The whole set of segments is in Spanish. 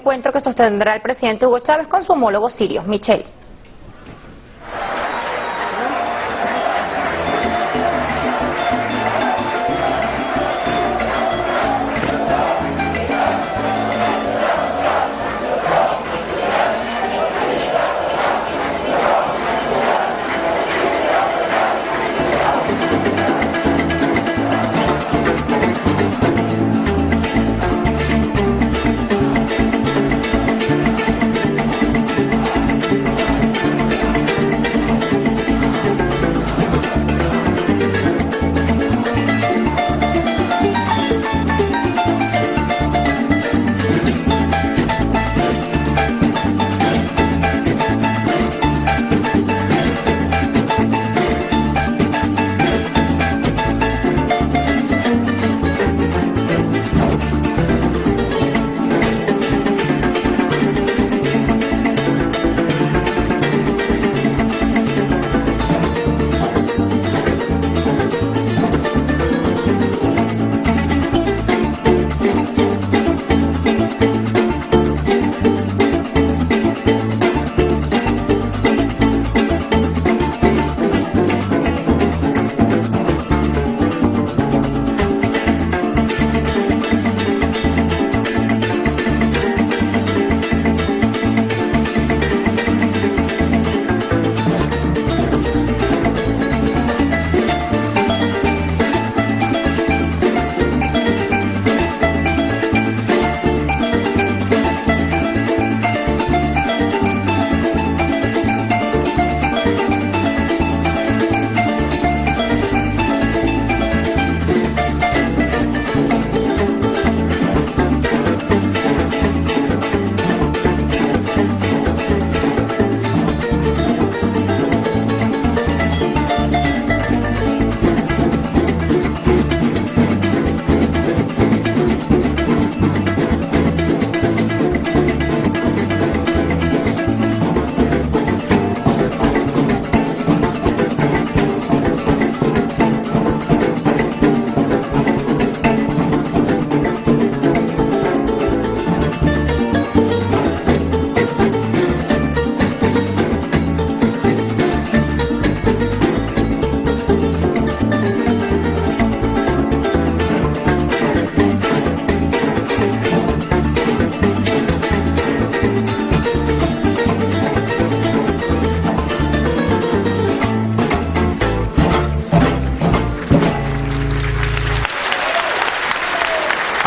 encuentro que sostendrá el presidente Hugo Chávez con su homólogo sirio, Michel.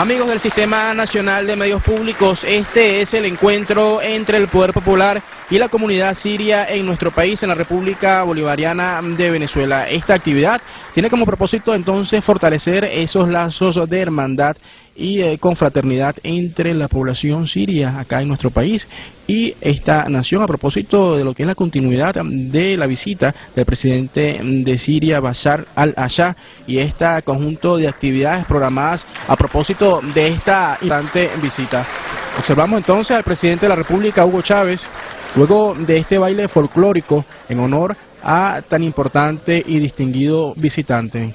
Amigos del Sistema Nacional de Medios Públicos, este es el encuentro entre el Poder Popular y la comunidad siria en nuestro país, en la República Bolivariana de Venezuela. Esta actividad tiene como propósito entonces fortalecer esos lazos de hermandad y eh, confraternidad entre la población siria acá en nuestro país y esta nación a propósito de lo que es la continuidad de la visita del presidente de Siria Bashar al-Assad y este conjunto de actividades programadas a propósito de esta importante visita. Observamos entonces al presidente de la República, Hugo Chávez, luego de este baile folclórico en honor a tan importante y distinguido visitante.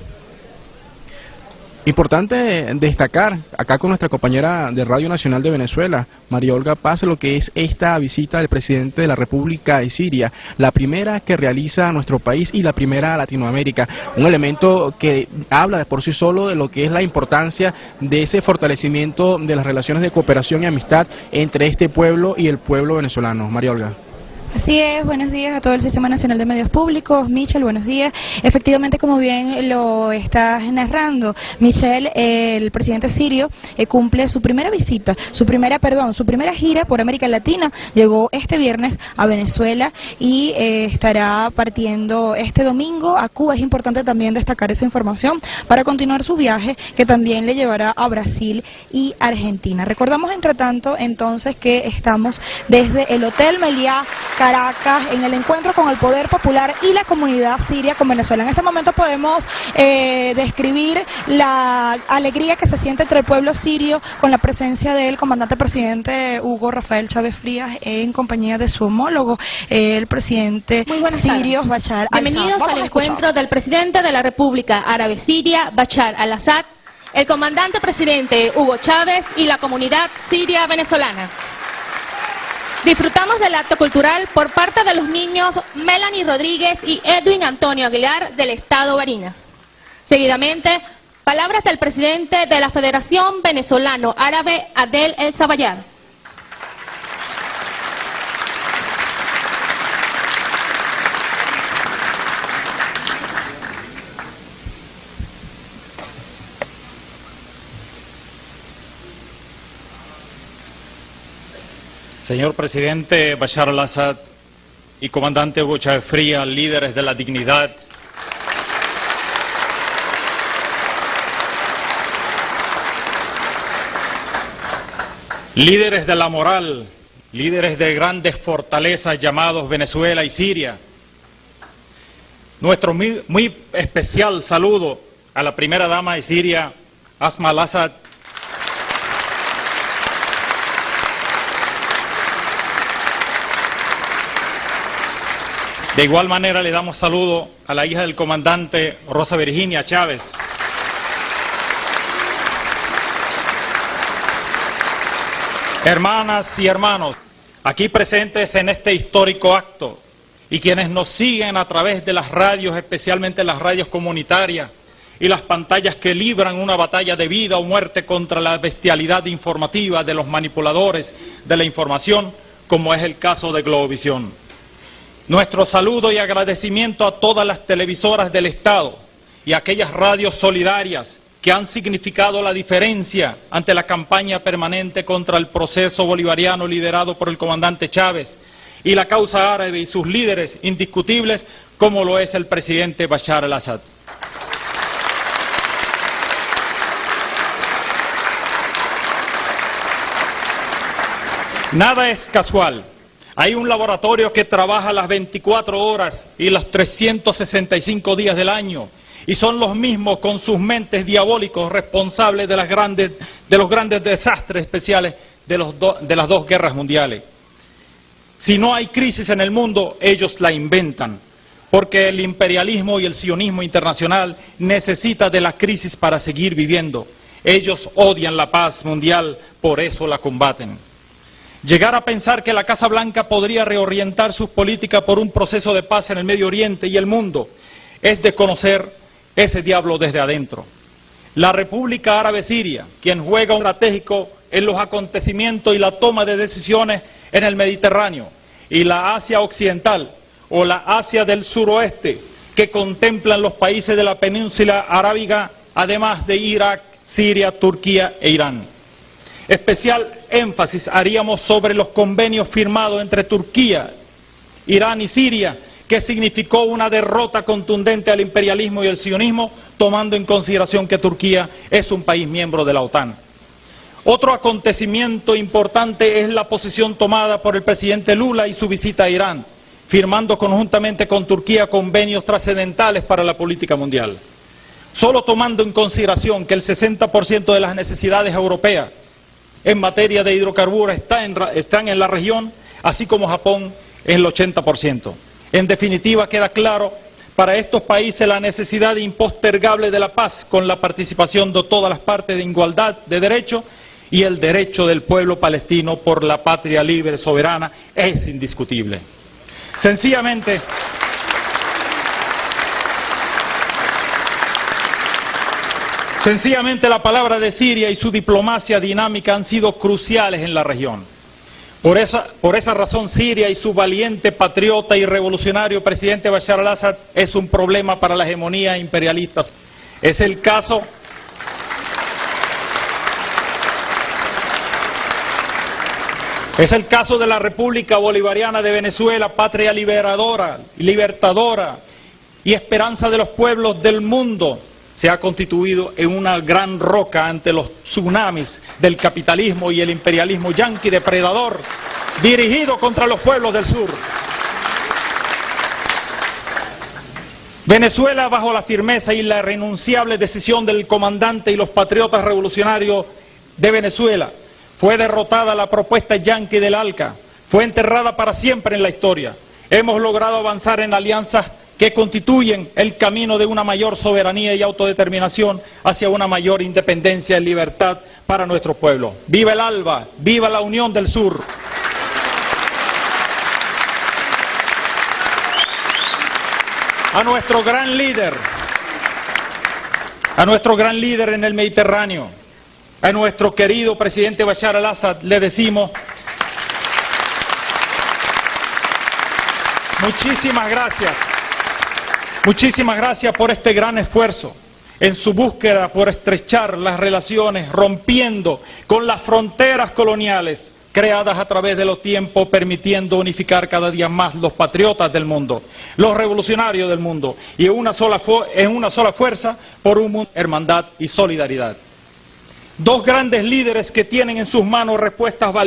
Importante destacar acá con nuestra compañera de Radio Nacional de Venezuela, María Olga Paz, lo que es esta visita del presidente de la República de Siria, la primera que realiza nuestro país y la primera a Latinoamérica. Un elemento que habla de por sí solo de lo que es la importancia de ese fortalecimiento de las relaciones de cooperación y amistad entre este pueblo y el pueblo venezolano. María Olga. Así es, buenos días a todo el Sistema Nacional de Medios Públicos. Michel, buenos días. Efectivamente, como bien lo estás narrando, Michel, el presidente sirio, eh, cumple su primera visita, su primera, perdón, su primera gira por América Latina. Llegó este viernes a Venezuela y eh, estará partiendo este domingo a Cuba. Es importante también destacar esa información para continuar su viaje que también le llevará a Brasil y Argentina. Recordamos, entre tanto, entonces que estamos desde el Hotel Meliá Caracas en el encuentro con el poder popular y la comunidad siria con Venezuela. En este momento podemos eh, describir la alegría que se siente entre el pueblo sirio con la presencia del comandante presidente Hugo Rafael Chávez Frías en compañía de su homólogo, el presidente sirio Bachar al-Assad. Bienvenidos al encuentro del presidente de la República Árabe Siria, Bachar al-Assad, el comandante presidente Hugo Chávez y la comunidad siria venezolana. Disfrutamos del acto cultural por parte de los niños Melanie Rodríguez y Edwin Antonio Aguilar del Estado Barinas. Seguidamente, palabras del presidente de la Federación Venezolano Árabe, Adel El Sabayar. Señor presidente Bashar al-Assad y comandante Hugo Fría, líderes de la dignidad, líderes de la moral, líderes de grandes fortalezas llamados Venezuela y Siria. Nuestro muy, muy especial saludo a la primera dama de Siria, Asma al-Assad, De igual manera le damos saludo a la hija del comandante Rosa Virginia Chávez. Hermanas y hermanos, aquí presentes en este histórico acto y quienes nos siguen a través de las radios, especialmente las radios comunitarias y las pantallas que libran una batalla de vida o muerte contra la bestialidad informativa de los manipuladores de la información, como es el caso de Globovisión. Nuestro saludo y agradecimiento a todas las televisoras del Estado y a aquellas radios solidarias que han significado la diferencia ante la campaña permanente contra el proceso bolivariano liderado por el comandante Chávez y la causa árabe y sus líderes indiscutibles como lo es el presidente Bashar al-Assad. Nada es casual. Hay un laboratorio que trabaja las 24 horas y los 365 días del año y son los mismos con sus mentes diabólicos responsables de, los grandes desastres especiales de, las dos guerras mundiales. Si no hay crisis en el mundo, ellos la inventan, porque el imperialismo y el sionismo internacional necesitan de la crisis para seguir viviendo. Ellos odian la paz mundial, por eso la combaten. Llegar a pensar que la Casa Blanca podría reorientar sus políticas por un proceso de paz en el Medio Oriente y el mundo es desconocer ese diablo desde adentro. La República Árabe Siria, quien juega un estratégico en los acontecimientos y la toma de decisiones en el Mediterráneo, y la Asia Occidental o la Asia del Suroeste, que contemplan los países de la península arábiga, además de Irak, Siria, Turquía e Irán. Especial énfasis haríamos sobre los convenios firmados entre Turquía, Irán y Siria, que significó una derrota contundente al imperialismo y el sionismo, tomando en consideración que Turquía es un país miembro de la OTAN. Otro acontecimiento importante es la posición tomada por el presidente Lula y su visita a Irán, firmando conjuntamente con Turquía convenios trascendentales para la política mundial. Solo tomando en consideración que el 60% de las necesidades europeas en materia de hidrocarburos están en la región, así como Japón en el 80%. En definitiva, queda claro para estos países la necesidad impostergable de la paz con la participación de todas las partes de igualdad de derecho y el derecho del pueblo palestino por la patria libre soberana es indiscutible. Sencillamente, Sencillamente la palabra de Siria y su diplomacia dinámica han sido cruciales en la región. Por esa, por esa razón Siria y su valiente patriota y revolucionario presidente Bashar al-Assad es un problema para la hegemonía imperialista. Es el caso Es el caso de la República Bolivariana de Venezuela, patria liberadora, libertadora y esperanza de los pueblos del mundo, se ha constituido en una gran roca ante los tsunamis del capitalismo y el imperialismo yanqui depredador dirigido contra los pueblos del sur. Venezuela, bajo la firmeza y la renunciable decisión del comandante y los patriotas revolucionarios de Venezuela, fue derrotada la propuesta yanqui del ALCA, fue enterrada para siempre en la historia. Hemos logrado avanzar en alianzas que constituyen el camino de una mayor soberanía y autodeterminación hacia una mayor independencia y libertad para nuestro pueblo. ¡Viva el ALBA! ¡Viva la Unión del Sur! A nuestro gran líder, a nuestro gran líder en el Mediterráneo, a nuestro querido presidente Bashar al-Assad, le decimos muchísimas gracias muchísimas gracias por este gran esfuerzo en su búsqueda por estrechar las relaciones, rompiendo con las fronteras coloniales creadas a través de los tiempos, permitiendo unificar cada día más los patriotas del mundo, los revolucionarios del mundo, y en una sola, fuerza por un mundo, hermandad y solidaridad. Dos grandes líderes que tienen en sus manos respuestas valientes.